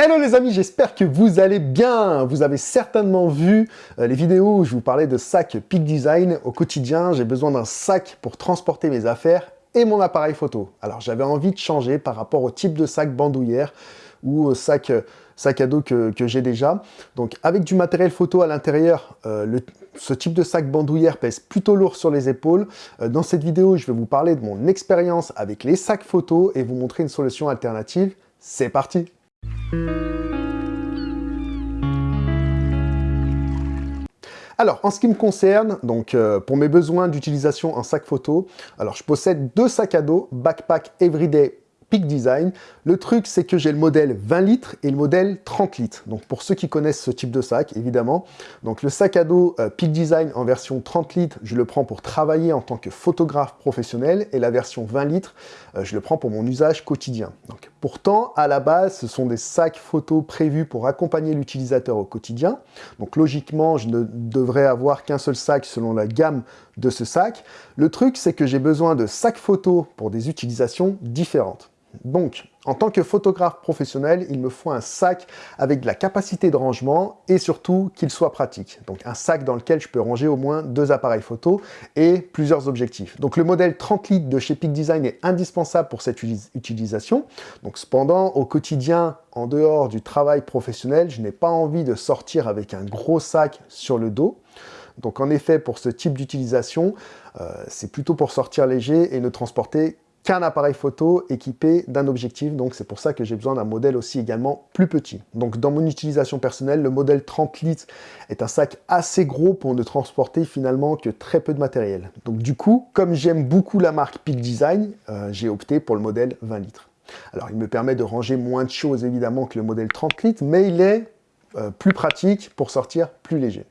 Hello les amis, j'espère que vous allez bien. Vous avez certainement vu euh, les vidéos où je vous parlais de sac Peak Design. Au quotidien, j'ai besoin d'un sac pour transporter mes affaires et mon appareil photo. Alors j'avais envie de changer par rapport au type de sac bandoulière ou sac, sac à dos que, j'ai déjà. Donc avec du matériel photo à l'intérieur, euh, ce type de sac bandoulière pèse plutôt lourd sur les épaules. Euh, dans cette vidéo, je vais vous parler de mon expérience avec les sacs photo et vous montrer une solution alternative. C'est parti alors, en ce qui me concerne, donc euh, pour mes besoins d'utilisation en sac photo, alors je possède deux sacs à dos Backpack Everyday Peak Design. Le truc, c'est que j'ai le modèle 20 litres et le modèle 30 litres. Donc pour ceux qui connaissent ce type de sac, évidemment. Donc le sac à dos euh, Peak Design en version 30 litres, je le prends pour travailler en tant que photographe professionnel. Et la version 20 litres, euh, je le prends pour mon usage quotidien. Donc, pourtant, à la base, ce sont des sacs photo prévus pour accompagner l'utilisateur au quotidien. Donc logiquement, je ne devrais avoir qu'un seul sac selon la gamme de ce sac. Le truc, c'est que j'ai besoin de sacs photo pour des utilisations différentes. Donc, en tant que photographe professionnel, il me faut un sac avec de la capacité de rangement et surtout qu'il soit pratique. Donc un sac dans lequel je peux ranger au moins deux appareils photo et plusieurs objectifs. Donc le modèle 30 litres de chez Peak Design est indispensable pour cette utilisation. Donc cependant, au quotidien, en dehors du travail professionnel, je n'ai pas envie de sortir avec un gros sac sur le dos. Donc en effet, pour ce type d'utilisation, euh, c'est plutôt pour sortir léger et ne transporter qu'un appareil photo équipé d'un objectif, donc c'est pour ça que j'ai besoin d'un modèle aussi également plus petit. Donc dans mon utilisation personnelle, le modèle 30 litres est un sac assez gros pour ne transporter finalement que très peu de matériel. Donc du coup, comme j'aime beaucoup la marque Peak Design, euh, j'ai opté pour le modèle 20 litres. Alors il me permet de ranger moins de choses évidemment que le modèle 30 litres, mais il est euh, plus pratique pour sortir plus léger.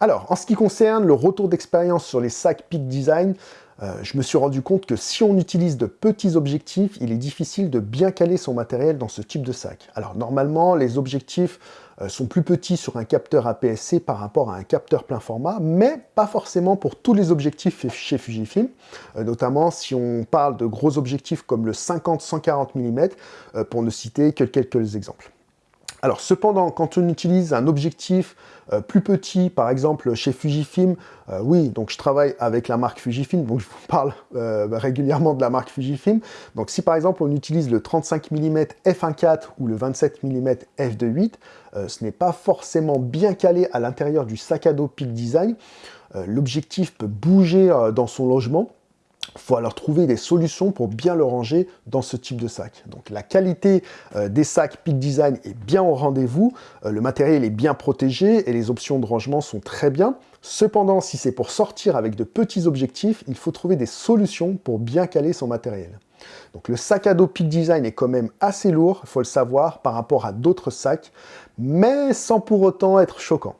Alors, en ce qui concerne le retour d'expérience sur les sacs Peak Design, euh, je me suis rendu compte que si on utilise de petits objectifs, il est difficile de bien caler son matériel dans ce type de sac. Alors normalement, les objectifs euh, sont plus petits sur un capteur APS-C par rapport à un capteur plein format, mais pas forcément pour tous les objectifs chez Fujifilm, euh, notamment si on parle de gros objectifs comme le 50-140 mm, pour ne citer que quelques exemples. Alors cependant, quand on utilise un objectif euh, plus petit, par exemple chez Fujifilm, euh, oui, donc je travaille avec la marque Fujifilm, donc je vous parle euh, régulièrement de la marque Fujifilm. Donc si par exemple on utilise le 35 mm f1.4 ou le 27 mm f2.8, ce n'est pas forcément bien calé à l'intérieur du sac à dos Peak Design. L'objectif peut bouger dans son logement, faut alors trouver des solutions pour bien le ranger dans ce type de sac. Donc la qualité euh, des sacs Peak Design est bien au rendez-vous, euh, le matériel est bien protégé et les options de rangement sont très bien. Cependant, si c'est pour sortir avec de petits objectifs, il faut trouver des solutions pour bien caler son matériel. Donc le sac à dos Peak Design est quand même assez lourd, il faut le savoir, par rapport à d'autres sacs, mais sans pour autant être choquant.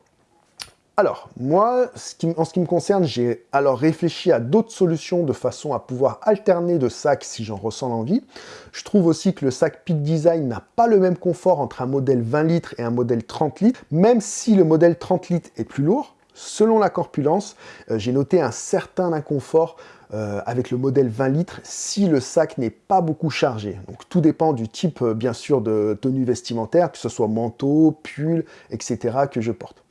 Alors, moi, en ce qui me concerne, j'ai alors réfléchi à d'autres solutions de façon à pouvoir alterner de sacs si j'en ressens l'envie. Je trouve aussi que le sac Peak Design n'a pas le même confort entre un modèle 20 litres et un modèle 30 litres, même si le modèle 30 litres est plus lourd. Selon la corpulence, euh, j'ai noté un certain inconfort euh, avec le modèle 20 litres si le sac n'est pas beaucoup chargé. Donc tout dépend du type, euh, bien sûr, de tenue vestimentaire, que ce soit manteau, pull, etc. que je porte.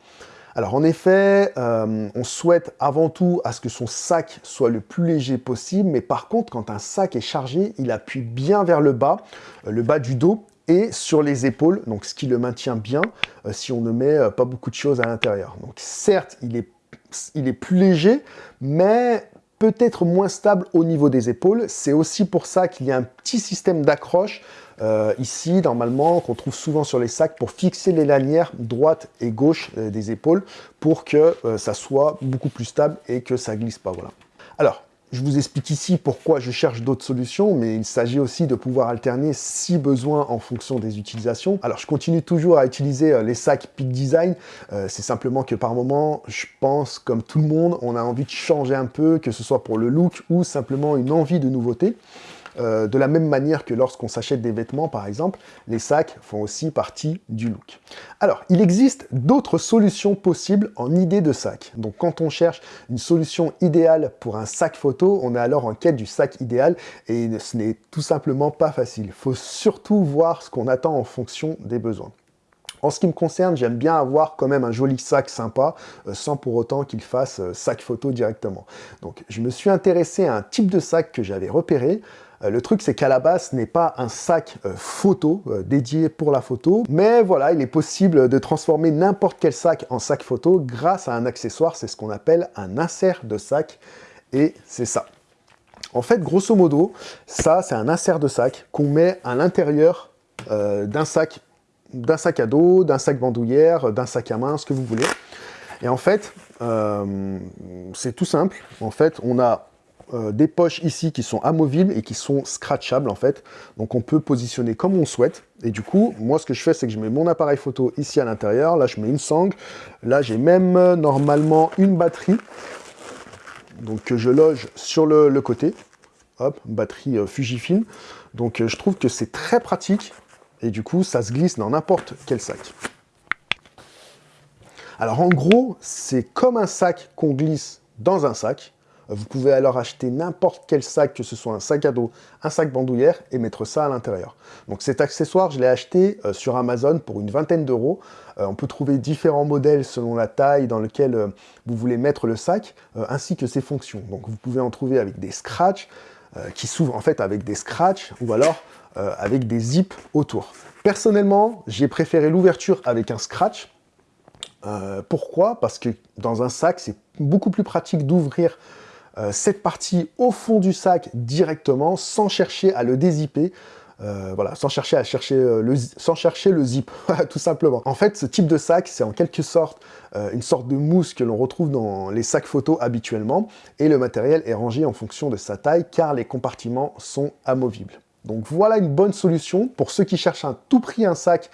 Alors en effet, euh, on souhaite avant tout à ce que son sac soit le plus léger possible, mais par contre, quand un sac est chargé, il appuie bien vers le bas, euh, le bas du dos, et sur les épaules, donc ce qui le maintient bien euh, si on ne met pas beaucoup de choses à l'intérieur. Donc certes, il est, il est plus léger, mais peut-être moins stable au niveau des épaules. C'est aussi pour ça qu'il y a un petit système d'accroche euh, ici, normalement, qu'on trouve souvent sur les sacs pour fixer les lanières droite et gauche euh, des épaules pour que euh, ça soit beaucoup plus stable et que ça glisse pas. Voilà. Alors, je vous explique ici pourquoi je cherche d'autres solutions, mais il s'agit aussi de pouvoir alterner si besoin en fonction des utilisations. Alors je continue toujours à utiliser les sacs Peak Design, c'est simplement que par moment, je pense, comme tout le monde, on a envie de changer un peu, que ce soit pour le look ou simplement une envie de nouveauté. Euh, de la même manière que lorsqu'on s'achète des vêtements, par exemple, les sacs font aussi partie du look. Alors, il existe d'autres solutions possibles en idée de sac. Donc, quand on cherche une solution idéale pour un sac photo, on est alors en quête du sac idéal et ce n'est tout simplement pas facile. Il faut surtout voir ce qu'on attend en fonction des besoins. En ce qui me concerne, j'aime bien avoir quand même un joli sac sympa, euh, sans pour autant qu'il fasse euh, sac photo directement. Donc je me suis intéressé à un type de sac que j'avais repéré, le truc, c'est qu'à la base, ce n'est pas un sac photo dédié pour la photo, mais voilà, il est possible de transformer n'importe quel sac en sac photo grâce à un accessoire, c'est ce qu'on appelle un insert de sac, et c'est ça. En fait, grosso modo, ça, c'est un insert de sac qu'on met à l'intérieur d'un sac d'un sac à dos, d'un sac bandoulière, d'un sac à main, ce que vous voulez. Et en fait, euh, c'est tout simple. En fait, on a euh, des poches ici qui sont amovibles et qui sont scratchables en fait. Donc on peut positionner comme on souhaite. Et du coup, moi ce que je fais, c'est que je mets mon appareil photo ici à l'intérieur. Là, je mets une sangle. Là, j'ai même euh, normalement une batterie. Donc que je loge sur le, le côté. Hop, batterie Fujifilm. Donc je trouve que c'est très pratique et du coup, ça se glisse dans n'importe quel sac. Alors en gros, c'est comme un sac qu'on glisse dans un sac. Vous pouvez alors acheter n'importe quel sac, que ce soit un sac à dos, un sac bandoulière, et mettre ça à l'intérieur. Donc cet accessoire, je l'ai acheté euh, sur Amazon pour une vingtaine d'euros. Euh, on peut trouver différents modèles selon la taille dans lequel euh, vous voulez mettre le sac, ainsi que ses fonctions. Donc vous pouvez en trouver avec des scratchs, qui s'ouvrent en fait avec des scratchs, ou alors avec des zips autour. Personnellement, j'ai préféré l'ouverture avec un scratch. Pourquoi? Parce que dans un sac, c'est beaucoup plus pratique d'ouvrir euh, cette partie au fond du sac directement, sans chercher à le dézipper. voilà, sans chercher à chercher le, sans chercher le zip, tout simplement. En fait, ce type de sac, c'est en quelque sorte une sorte de mousse que l'on retrouve dans les sacs photos habituellement, et le matériel est rangé en fonction de sa taille, car les compartiments sont amovibles. Donc voilà une bonne solution. Pour ceux qui cherchent à tout prix un sac,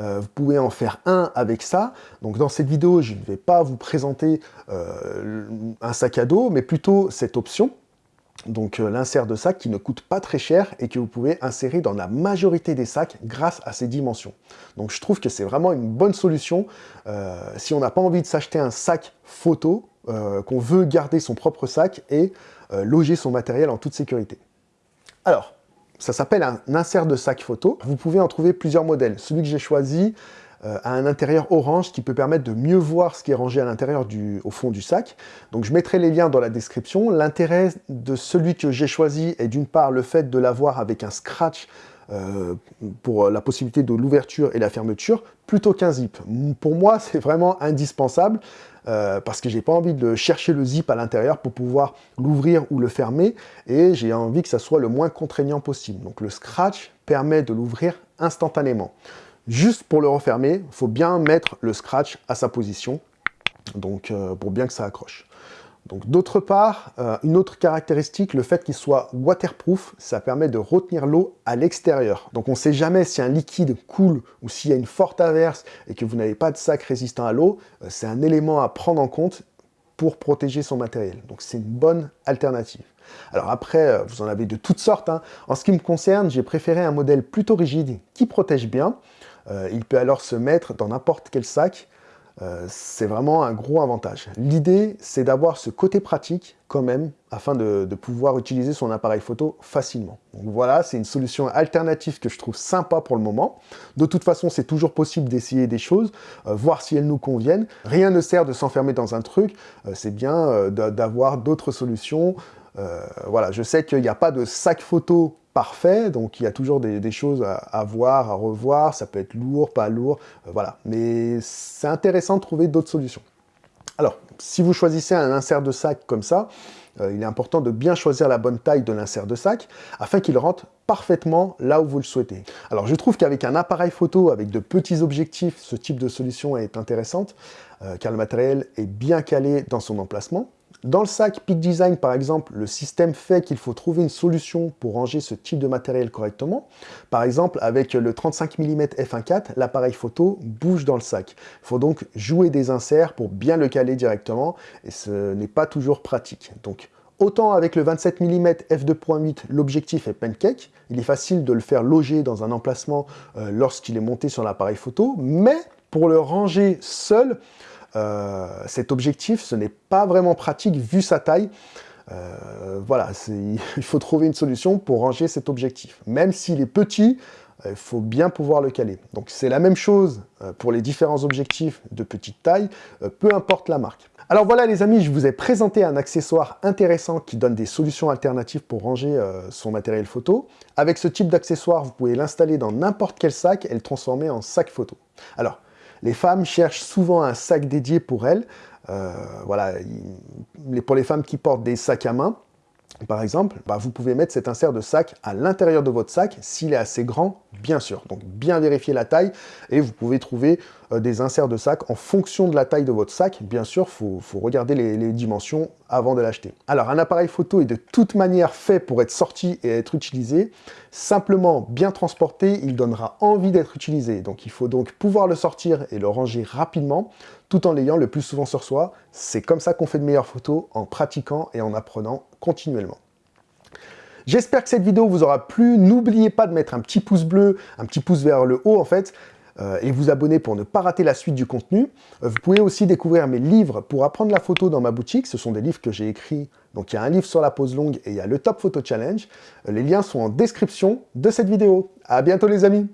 euh, vous pouvez en faire un avec ça. Donc dans cette vidéo, je ne vais pas vous présenter euh, un sac à dos, mais plutôt cette option. Donc euh, l'insert de sac qui ne coûte pas très cher et que vous pouvez insérer dans la majorité des sacs grâce à ses dimensions. Donc je trouve que c'est vraiment une bonne solution si on n'a pas envie de s'acheter un sac photo, qu'on veut garder son propre sac et loger son matériel en toute sécurité. Alors, ça s'appelle un insert de sac photo. Vous pouvez en trouver plusieurs modèles. Celui que j'ai choisi euh, a un intérieur orange qui peut permettre de mieux voir ce qui est rangé à l'intérieur au fond du sac. Donc je mettrai les liens dans la description. L'intérêt de celui que j'ai choisi est d'une part le fait de l'avoir avec un scratch euh, pour la possibilité de l'ouverture et la fermeture, plutôt qu'un zip. Pour moi, c'est vraiment indispensable. Euh, parce que j'ai pas envie de chercher le zip à l'intérieur pour pouvoir l'ouvrir ou le fermer, et j'ai envie que ça soit le moins contraignant possible. Donc le scratch permet de l'ouvrir instantanément. Juste pour le refermer, il faut bien mettre le scratch à sa position, donc euh, pour bien que ça accroche. Donc d'autre part, euh, une autre caractéristique, le fait qu'il soit waterproof, ça permet de retenir l'eau à l'extérieur. Donc on ne sait jamais si un liquide coule ou s'il y a une forte averse et que vous n'avez pas de sac résistant à l'eau, euh, c'est un élément à prendre en compte pour protéger son matériel. Donc c'est une bonne alternative. Alors après, euh, vous en avez de toutes sortes. Hein. En ce qui me concerne, j'ai préféré un modèle plutôt rigide qui protège bien. il peut alors se mettre dans n'importe quel sac euh, c'est vraiment un gros avantage. L'idée, c'est d'avoir ce côté pratique quand même, afin de, pouvoir utiliser son appareil photo facilement. Donc voilà, c'est une solution alternative que je trouve sympa pour le moment. De toute façon, c'est toujours possible d'essayer des choses, euh, voir si elles nous conviennent. Rien ne sert de s'enfermer dans un truc, euh, c'est bien d'avoir d'autres solutions. voilà, je sais qu'il n'y a pas de sac photo parfait, donc il y a toujours des, choses à, voir, à revoir, ça peut être lourd, pas lourd, euh, voilà. Mais c'est intéressant de trouver d'autres solutions. Alors, si vous choisissez un insert de sac comme ça, euh, il est important de bien choisir la bonne taille de l'insert de sac, afin qu'il rentre parfaitement là où vous le souhaitez. Alors je trouve qu'avec un appareil photo, avec de petits objectifs, ce type de solution est intéressante, euh, car le matériel est bien calé dans son emplacement. Dans le sac Peak Design, par exemple, le système fait qu'il faut trouver une solution pour ranger ce type de matériel correctement. Par exemple, avec le 35 mm f1.4, l'appareil photo bouge dans le sac. Il faut donc jouer des inserts pour bien le caler directement, et ce n'est pas toujours pratique. Donc, Autant avec le 27 mm f2.8, l'objectif est pancake, il est facile de le faire loger dans un emplacement euh, lorsqu'il est monté sur l'appareil photo, mais pour le ranger seul, euh, cet objectif, ce n'est pas vraiment pratique vu sa taille. Euh, voilà, il faut trouver une solution pour ranger cet objectif. Même s'il est petit, euh, il faut bien pouvoir le caler. Donc c'est la même chose pour les différents objectifs de petite taille, peu importe la marque. Alors voilà les amis, je vous ai présenté un accessoire intéressant qui donne des solutions alternatives pour ranger son matériel photo. Avec ce type d'accessoire, vous pouvez l'installer dans n'importe quel sac et le transformer en sac photo. Alors, les femmes cherchent souvent un sac dédié pour elles. Euh, voilà, pour les femmes qui portent des sacs à main, par exemple, bah, vous pouvez mettre cet insert de sac à l'intérieur de votre sac, s'il est assez grand, bien sûr. Donc bien vérifier la taille, et vous pouvez trouver euh, des inserts de sac en fonction de la taille de votre sac. Bien sûr, il faut, regarder les, les, dimensions avant de l'acheter. Alors un appareil photo est de toute manière fait pour être sorti et être utilisé. Simplement bien transporté, il donnera envie d'être utilisé. Donc il faut donc pouvoir le sortir et le ranger rapidement, tout en l'ayant le plus souvent sur soi. C'est comme ça qu'on fait de meilleures photos, en pratiquant et en apprenant continuellement. J'espère que cette vidéo vous aura plu. N'oubliez pas de mettre un petit pouce bleu, un petit pouce vers le haut en fait, euh, et vous abonner pour ne pas rater la suite du contenu. Euh, vous pouvez aussi découvrir mes livres pour apprendre la photo dans ma boutique. Ce sont des livres que j'ai écrits. Donc il y a un livre sur la pose longue et il y a le Top Photo Challenge. Euh, les liens sont en description de cette vidéo. À bientôt les amis